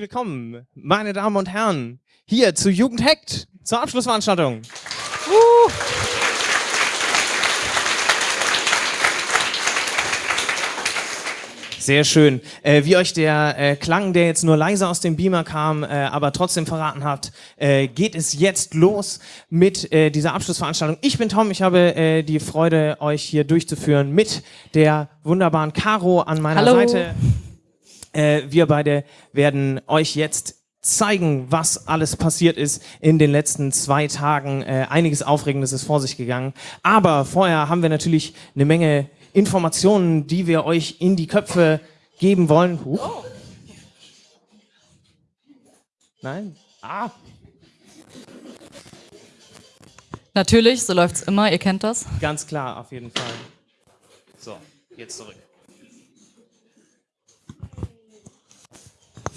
willkommen, meine Damen und Herren, hier zu Jugend Hackt, zur Abschlussveranstaltung. Uh. Sehr schön. Äh, wie euch der äh, Klang, der jetzt nur leise aus dem Beamer kam, äh, aber trotzdem verraten hat, äh, geht es jetzt los mit äh, dieser Abschlussveranstaltung. Ich bin Tom, ich habe äh, die Freude, euch hier durchzuführen mit der wunderbaren Caro an meiner Hallo. Seite. Wir beide werden euch jetzt zeigen, was alles passiert ist in den letzten zwei Tagen. einiges Aufregendes ist vor sich gegangen. Aber vorher haben wir natürlich eine Menge Informationen, die wir euch in die Köpfe geben wollen. Huch. Nein? Ah. Natürlich, so läuft's immer, ihr kennt das. Ganz klar, auf jeden Fall. So, jetzt zurück.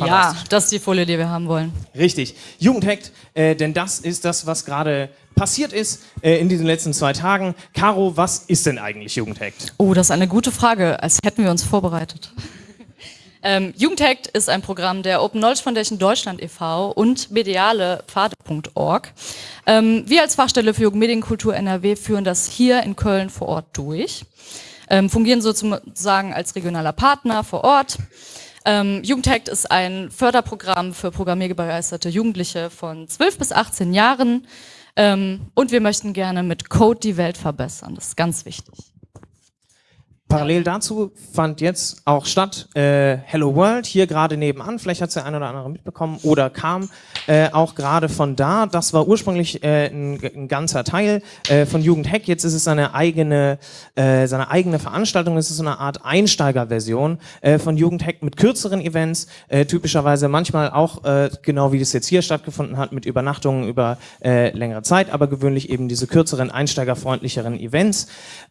Ja, das ist die Folie, die wir haben wollen. Richtig. Jugendhackt, äh, denn das ist das, was gerade passiert ist äh, in diesen letzten zwei Tagen. Caro, was ist denn eigentlich Jugendhackt? Oh, das ist eine gute Frage, als hätten wir uns vorbereitet. ähm, Jugendhackt ist ein Programm der Open Knowledge Foundation Deutschland e.V. und medialepfade.org. Ähm, wir als Fachstelle für Jugendmedienkultur NRW führen das hier in Köln vor Ort durch, ähm, fungieren sozusagen als regionaler Partner vor Ort. Ähm, Jugendhackt ist ein Förderprogramm für programmierbegeisterte Jugendliche von 12 bis 18 Jahren. Ähm, und wir möchten gerne mit Code die Welt verbessern. Das ist ganz wichtig. Parallel dazu fand jetzt auch statt äh, Hello World hier gerade nebenan. Vielleicht hat es der eine oder andere mitbekommen oder kam äh, auch gerade von da. Das war ursprünglich äh, ein, ein ganzer Teil äh, von Jugend Hack. Jetzt ist es seine eigene, äh, seine eigene Veranstaltung. Es ist so eine Art Einsteigerversion äh, von Jugend Hack mit kürzeren Events, äh, typischerweise manchmal auch äh, genau wie das jetzt hier stattgefunden hat mit Übernachtungen über äh, längere Zeit, aber gewöhnlich eben diese kürzeren, einsteigerfreundlicheren Events.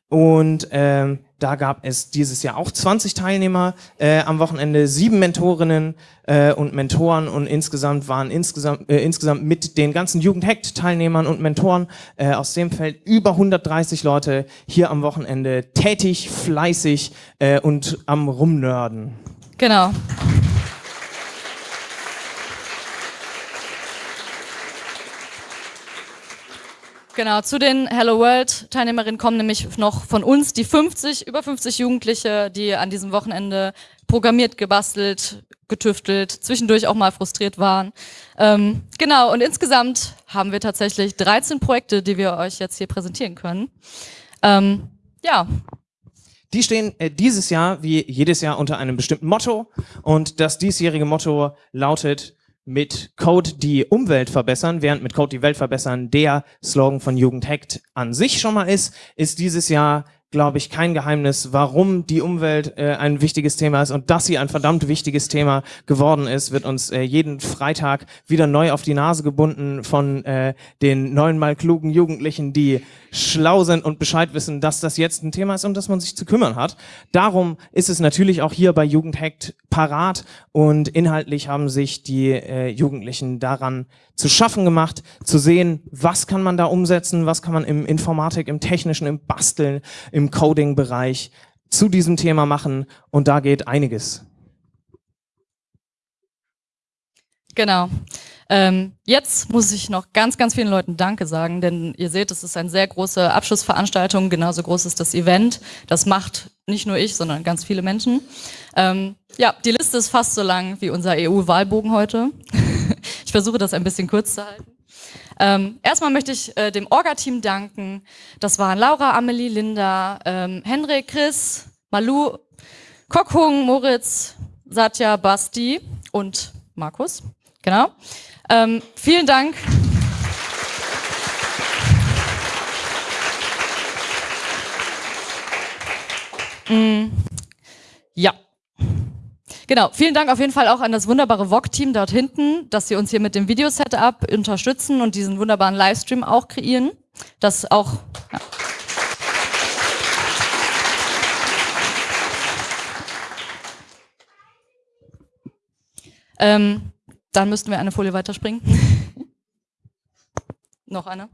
Und ähm, da gab es dieses Jahr auch 20 Teilnehmer äh, am Wochenende, sieben Mentorinnen äh, und Mentoren und insgesamt waren insgesamt, äh, insgesamt mit den ganzen Jugendhackt-Teilnehmern und Mentoren äh, aus dem Feld über 130 Leute hier am Wochenende tätig, fleißig äh, und am Rumnörden. Genau. Genau, zu den Hello World Teilnehmerinnen kommen nämlich noch von uns die 50, über 50 Jugendliche, die an diesem Wochenende programmiert, gebastelt, getüftelt, zwischendurch auch mal frustriert waren. Ähm, genau, und insgesamt haben wir tatsächlich 13 Projekte, die wir euch jetzt hier präsentieren können. Ähm, ja. Die stehen äh, dieses Jahr wie jedes Jahr unter einem bestimmten Motto und das diesjährige Motto lautet mit Code die Umwelt verbessern, während mit Code die Welt verbessern der Slogan von Jugend Hackt an sich schon mal ist, ist dieses Jahr glaube ich, kein Geheimnis, warum die Umwelt äh, ein wichtiges Thema ist und dass sie ein verdammt wichtiges Thema geworden ist, wird uns äh, jeden Freitag wieder neu auf die Nase gebunden von äh, den neunmal klugen Jugendlichen, die schlau sind und Bescheid wissen, dass das jetzt ein Thema ist, um das man sich zu kümmern hat. Darum ist es natürlich auch hier bei Jugendhackt parat und inhaltlich haben sich die äh, Jugendlichen daran zu schaffen gemacht, zu sehen, was kann man da umsetzen, was kann man im Informatik, im Technischen, im Basteln, im Coding-Bereich zu diesem Thema machen und da geht einiges. Genau. Ähm, jetzt muss ich noch ganz, ganz vielen Leuten Danke sagen, denn ihr seht, es ist eine sehr große Abschlussveranstaltung, genauso groß ist das Event. Das macht nicht nur ich, sondern ganz viele Menschen. Ähm, ja, die Liste ist fast so lang wie unser EU-Wahlbogen heute. ich versuche das ein bisschen kurz zu halten. Ähm, erstmal möchte ich äh, dem Orga-Team danken. Das waren Laura, Amelie, Linda, ähm, Henrik, Chris, Malu, Kokhung, Moritz, Satya, Basti und Markus. Genau. Ähm, vielen Dank. Mm, ja. Genau, vielen Dank auf jeden Fall auch an das wunderbare VOG-Team dort hinten, dass sie uns hier mit dem Videosetup unterstützen und diesen wunderbaren Livestream auch kreieren. Das auch... Ja. Ähm, dann müssten wir eine Folie weiterspringen. Noch eine.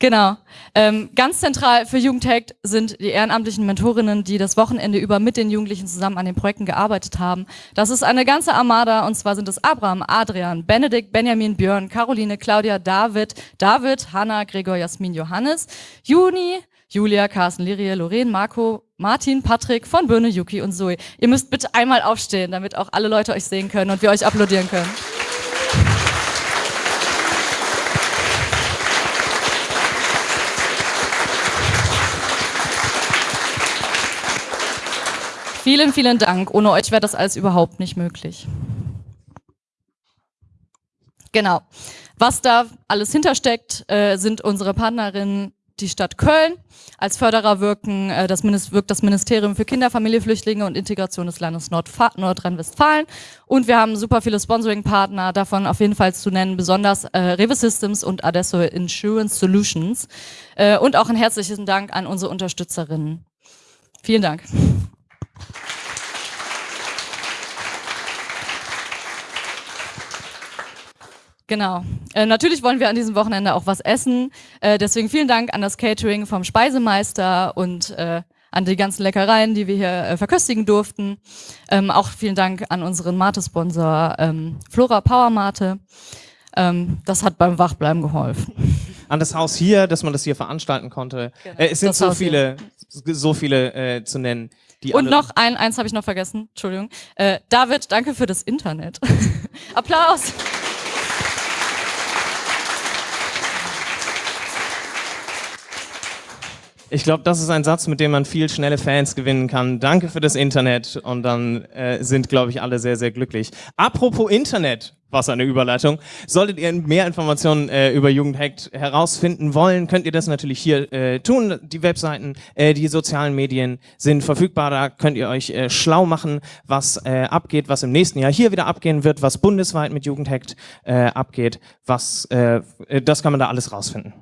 Genau. Ähm, ganz zentral für Jugendhackt sind die ehrenamtlichen Mentorinnen, die das Wochenende über mit den Jugendlichen zusammen an den Projekten gearbeitet haben. Das ist eine ganze Armada und zwar sind es Abraham, Adrian, Benedikt, Benjamin, Björn, Caroline, Claudia, David, David, Hanna, Gregor, Jasmin, Johannes, Juni, Julia, Carsten, Lirie, Lorraine, Marco, Martin, Patrick von Birne, Yuki und Zoe. Ihr müsst bitte einmal aufstehen, damit auch alle Leute euch sehen können und wir euch applaudieren können. Vielen, vielen Dank. Ohne euch wäre das alles überhaupt nicht möglich. Genau. Was da alles hintersteckt, äh, sind unsere Partnerinnen die Stadt Köln. Als Förderer wirken, äh, das wirkt das Ministerium für Kinder, Familie, Flüchtlinge und Integration des Landes Nordrhein-Westfalen. Und wir haben super viele Sponsoring-Partner, davon auf jeden Fall zu nennen, besonders äh, Rewe Systems und Adesso Insurance Solutions. Äh, und auch ein herzlichen Dank an unsere Unterstützerinnen. Vielen Dank. Genau. Äh, natürlich wollen wir an diesem Wochenende auch was essen. Äh, deswegen vielen Dank an das Catering vom Speisemeister und äh, an die ganzen Leckereien, die wir hier äh, verköstigen durften. Ähm, auch vielen Dank an unseren Mate-Sponsor ähm, Flora Power Mate. Ähm, das hat beim Wachbleiben geholfen. An das Haus hier, dass man das hier veranstalten konnte. Genau, äh, es sind so viele, so viele äh, zu nennen. Und noch ein, eins habe ich noch vergessen. Entschuldigung. Äh, David, danke für das Internet. Applaus. Ich glaube, das ist ein Satz, mit dem man viel schnelle Fans gewinnen kann. Danke für das Internet und dann äh, sind, glaube ich, alle sehr, sehr glücklich. Apropos Internet, was eine Überleitung. Solltet ihr mehr Informationen äh, über Jugendhackt herausfinden wollen, könnt ihr das natürlich hier äh, tun. Die Webseiten, äh, die sozialen Medien sind verfügbar. Da könnt ihr euch äh, schlau machen, was äh, abgeht, was im nächsten Jahr hier wieder abgehen wird, was bundesweit mit Jugendhackt äh, abgeht. Was, äh, das kann man da alles rausfinden.